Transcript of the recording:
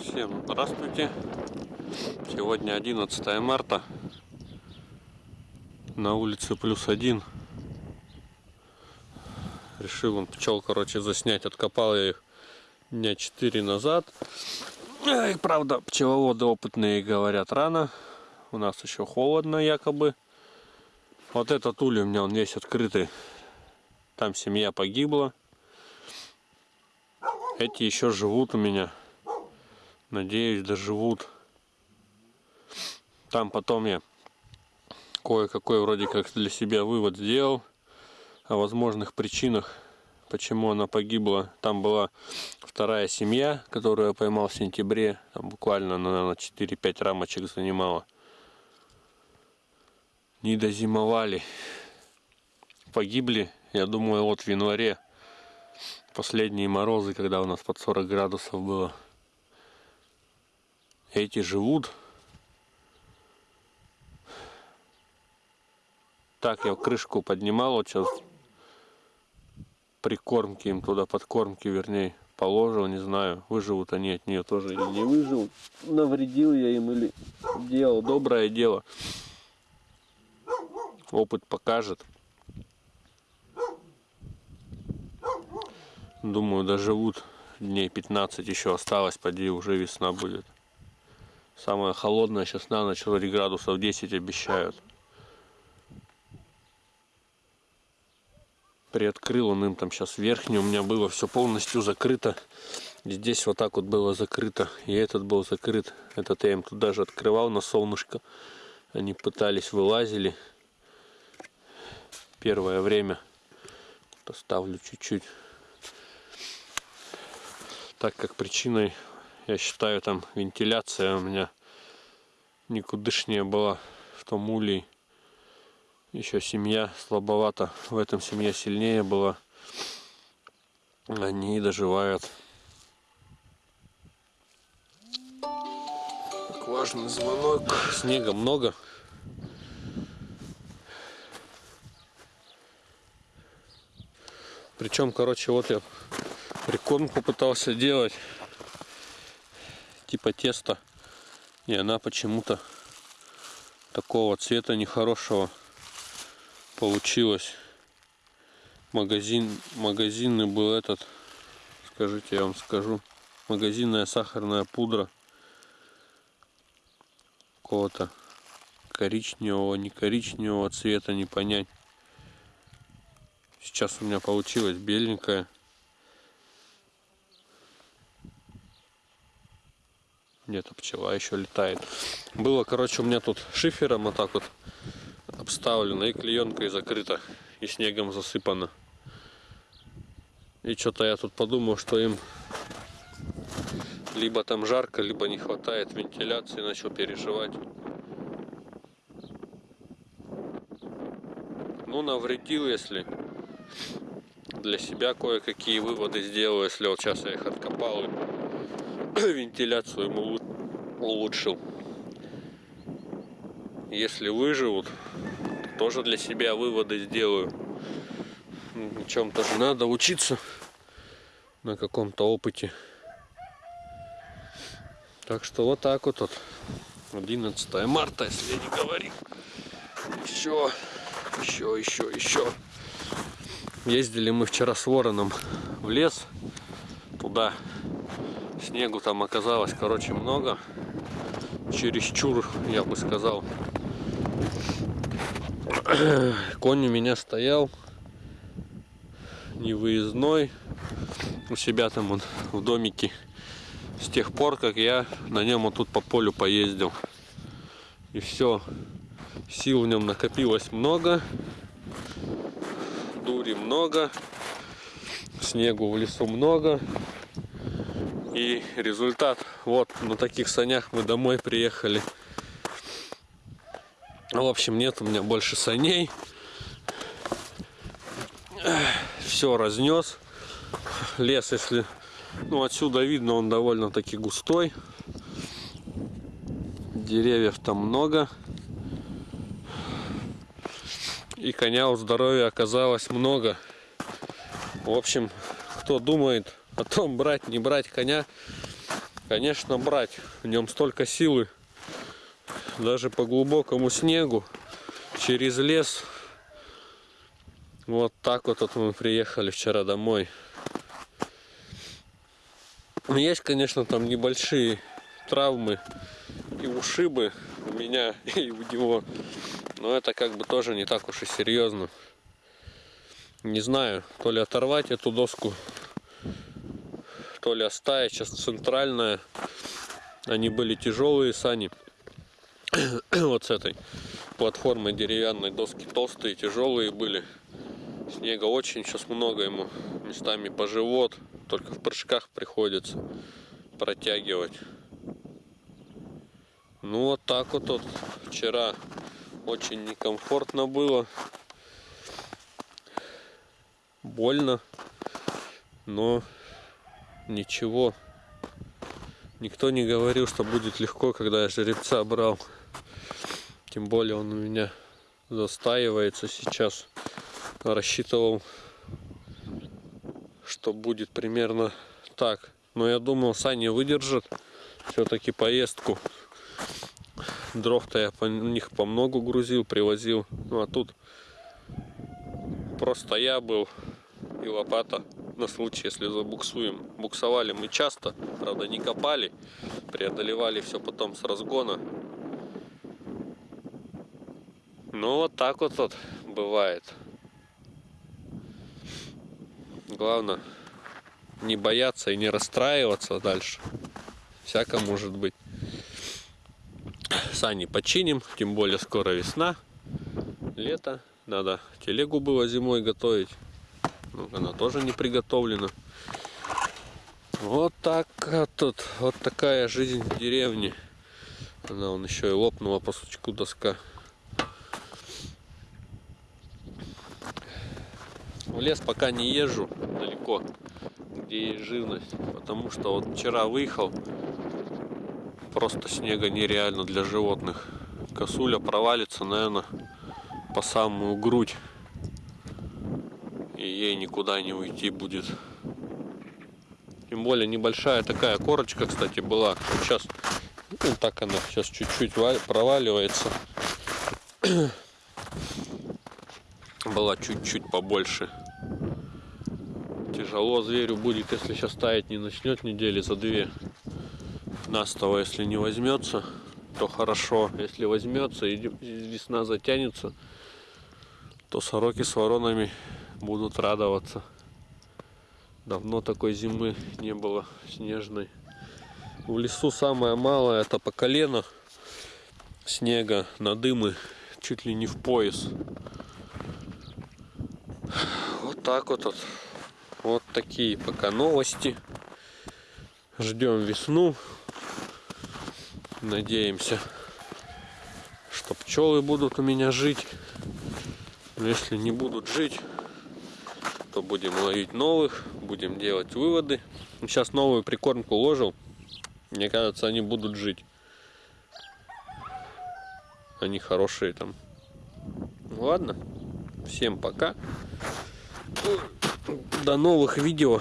Всем здравствуйте. Сегодня 11 марта. На улице плюс один. Решил он пчел, короче, заснять. Откопал я их дня 4 назад. И, правда, пчеловоды опытные говорят рано. У нас еще холодно якобы. Вот этот улей у меня он весь открытый. Там семья погибла. Эти еще живут у меня. Надеюсь, доживут. Там потом я кое-какой вроде как для себя вывод сделал о возможных причинах, почему она погибла. Там была вторая семья, которую я поймал в сентябре. Там буквально, наверное, 4-5 рамочек занимала. Не дозимовали. Погибли, я думаю, вот в январе. Последние морозы, когда у нас под 40 градусов было. Эти живут. Так я крышку поднимал, вот сейчас прикормки им туда, подкормки вернее, положил, не знаю, выживут они от нее тоже или не выживут. Навредил я им или делал доброе дело. Опыт покажет. Думаю, доживут дней 15 еще осталось, поди уже весна будет. Самая холодная сейчас на ночь вроде градусов 10 обещают. приоткрыл он им там сейчас верхний у меня было все полностью закрыто здесь вот так вот было закрыто и этот был закрыт этот я им тут даже открывал на солнышко они пытались вылазили первое время поставлю чуть-чуть так как причиной я считаю там вентиляция у меня никудышнее была в том улей еще семья слабовата. В этом семья сильнее была. Они доживают. Так, важный звонок. Снега много. Причем, короче, вот я прикормку пытался делать. Типа теста. И она почему-то такого цвета нехорошего получилось. Магазин, магазинный был этот, скажите, я вам скажу, магазинная сахарная пудра какого-то коричневого, не коричневого цвета, не понять. Сейчас у меня получилось беленькая. Где-то пчела еще летает. Было, короче, у меня тут шифером вот так вот обставлено и клеенкой закрыто и снегом засыпано. И что-то я тут подумал что им либо там жарко либо не хватает вентиляции начал переживать. Ну навредил если для себя кое-какие выводы сделал если вот сейчас я их откопал. и вентиляцию ему улучшил если выживут, тоже для себя выводы сделаю. Чем-то же надо учиться на каком-то опыте. Так что вот так вот, вот 11 марта, если не говорить. Еще, еще, еще, еще. Ездили мы вчера с вороном в лес. Туда снегу там оказалось, короче, много. Чересчур, я бы сказал. конь у меня стоял. Невыездной. У себя там он в домике. С тех пор как я на нем вот тут по полю поездил. И все сил в нем накопилось много. Дури много. Снегу в лесу много и результат вот на таких санях мы домой приехали в общем, нет у меня больше саней. Все разнес. Лес, если... Ну, отсюда видно, он довольно-таки густой. Деревьев там много. И коня у здоровья оказалось много. В общем, кто думает о том, брать, не брать коня, конечно, брать. В нем столько силы. Даже по глубокому снегу, через лес. Вот так вот, вот мы приехали вчера домой. Есть, конечно, там небольшие травмы и ушибы у меня и у него. Но это как бы тоже не так уж и серьезно. Не знаю, то ли оторвать эту доску, то ли оставить. Сейчас центральная. Они были тяжелые сани. вот с этой платформой деревянной доски толстые, тяжелые были. Снега очень сейчас много ему. Местами по живот. Только в прыжках приходится протягивать. Ну вот так вот, вот вчера очень некомфортно было больно, но ничего. Никто не говорил, что будет легко, когда я жеребца брал. Тем более он у меня застаивается сейчас. Рассчитывал, что будет примерно так. Но я думал, сани выдержат все-таки поездку. Дров-то я по них по много грузил, привозил. Ну а тут просто я был и лопата на случай, если забуксуем. Буксовали мы часто, правда не копали, преодолевали все потом с разгона. Ну вот так вот, вот бывает. Главное не бояться и не расстраиваться дальше. Всяко может быть. Сани починим, тем более скоро весна, лето. Надо телегу было зимой готовить. Ну, она тоже не приготовлена. Вот так тут, вот такая жизнь в деревне. Она он еще и лопнула по сучку доска. В лес пока не езжу далеко, где есть живность. Потому что вот вчера выехал, просто снега нереально для животных. Косуля провалится, наверное, по самую грудь и ей никуда не уйти будет. Тем более небольшая такая корочка, кстати, была. Сейчас, ну, так она сейчас чуть-чуть проваливается. была чуть-чуть побольше. Тяжело зверю будет, если сейчас ставить не начнет недели за две. Настово, если не возьмется, то хорошо. Если возьмется и весна затянется, то сороки с воронами будут радоваться. Давно такой зимы не было снежной. В лесу самое малое это по колено снега на дымы чуть ли не в пояс. Вот так вот. Вот, вот такие пока новости. Ждем весну. Надеемся, что пчелы будут у меня жить. Но если не будут жить, то будем ловить новых, будем делать выводы. Сейчас новую прикормку ложил. Мне кажется, они будут жить. Они хорошие там. Ладно. Всем пока. До новых видео.